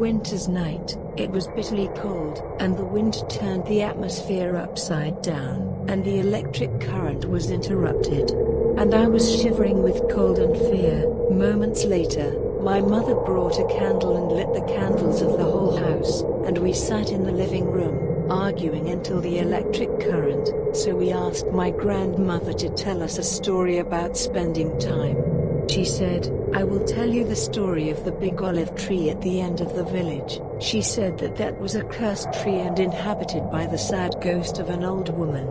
winter's night, it was bitterly cold, and the wind turned the atmosphere upside down, and the electric current was interrupted. And I was shivering with cold and fear. Moments later, my mother brought a candle and lit the candles of the whole house, and we sat in the living room, arguing until the electric current, so we asked my grandmother to tell us a story about spending time. She said, I will tell you the story of the big olive tree at the end of the village. She said that that was a cursed tree and inhabited by the sad ghost of an old woman.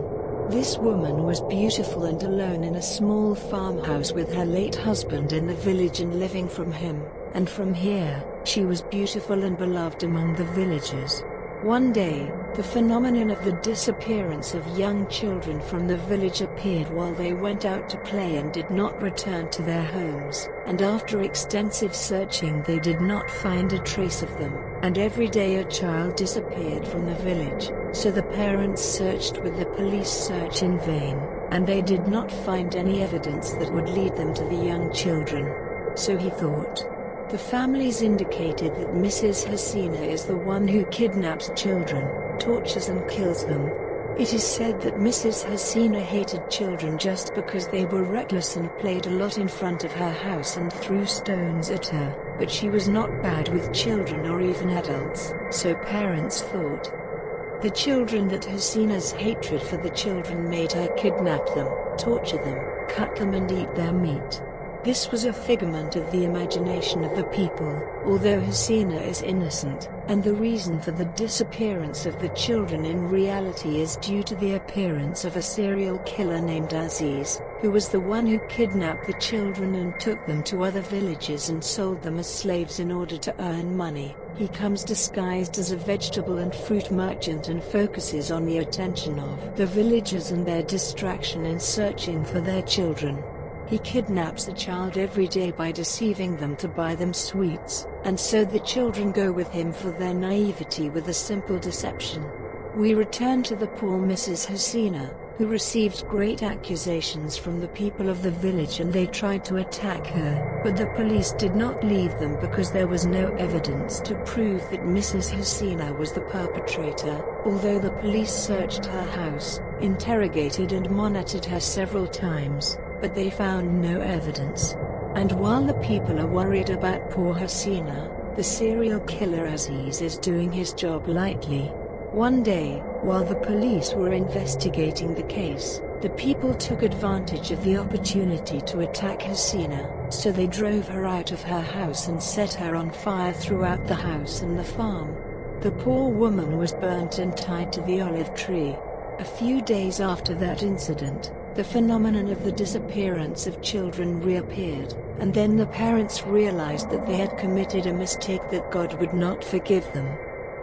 This woman was beautiful and alone in a small farmhouse with her late husband in the village and living from him, and from here, she was beautiful and beloved among the villagers. One day, the phenomenon of the disappearance of young children from the village appeared while they went out to play and did not return to their homes, and after extensive searching they did not find a trace of them, and every day a child disappeared from the village, so the parents searched with the police search in vain, and they did not find any evidence that would lead them to the young children. So he thought, the families indicated that Mrs. Hasina is the one who kidnaps children, tortures and kills them. It is said that Mrs. Hasina hated children just because they were reckless and played a lot in front of her house and threw stones at her, but she was not bad with children or even adults, so parents thought. The children that Hasina's hatred for the children made her kidnap them, torture them, cut them and eat their meat. This was a figment of the imagination of the people, although Hasina is innocent, and the reason for the disappearance of the children in reality is due to the appearance of a serial killer named Aziz, who was the one who kidnapped the children and took them to other villages and sold them as slaves in order to earn money. He comes disguised as a vegetable and fruit merchant and focuses on the attention of the villagers and their distraction in searching for their children. He kidnaps a child every day by deceiving them to buy them sweets, and so the children go with him for their naivety with a simple deception. We return to the poor Mrs. Hasina, who received great accusations from the people of the village and they tried to attack her, but the police did not leave them because there was no evidence to prove that Mrs. Hasina was the perpetrator, although the police searched her house, interrogated and monitored her several times but they found no evidence. And while the people are worried about poor Hasina, the serial killer Aziz is doing his job lightly. One day, while the police were investigating the case, the people took advantage of the opportunity to attack Hasina, so they drove her out of her house and set her on fire throughout the house and the farm. The poor woman was burnt and tied to the olive tree. A few days after that incident, the phenomenon of the disappearance of children reappeared, and then the parents realized that they had committed a mistake that God would not forgive them.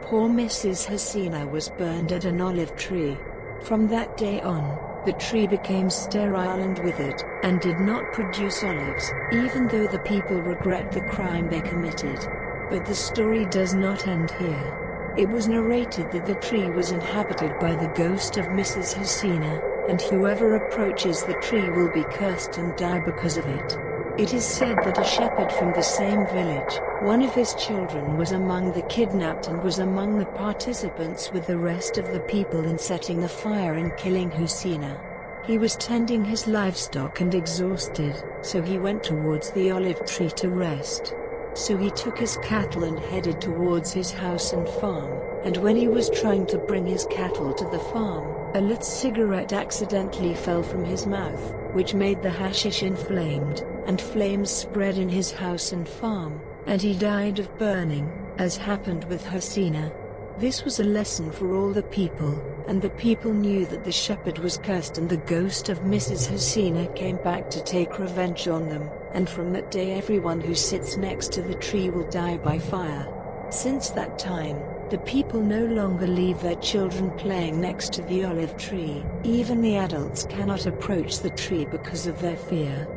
Poor Mrs. Hasina was burned at an olive tree. From that day on, the tree became sterile and withered, and did not produce olives, even though the people regret the crime they committed. But the story does not end here. It was narrated that the tree was inhabited by the ghost of Mrs. Hasina, and whoever approaches the tree will be cursed and die because of it. It is said that a shepherd from the same village, one of his children was among the kidnapped and was among the participants with the rest of the people in setting the fire and killing Hasina. He was tending his livestock and exhausted, so he went towards the olive tree to rest. So he took his cattle and headed towards his house and farm, and when he was trying to bring his cattle to the farm, a lit cigarette accidentally fell from his mouth, which made the hashish inflamed, and flames spread in his house and farm, and he died of burning, as happened with Hasina. This was a lesson for all the people, and the people knew that the shepherd was cursed and the ghost of Mrs. Hasina came back to take revenge on them, and from that day everyone who sits next to the tree will die by fire. Since that time, the people no longer leave their children playing next to the olive tree. Even the adults cannot approach the tree because of their fear.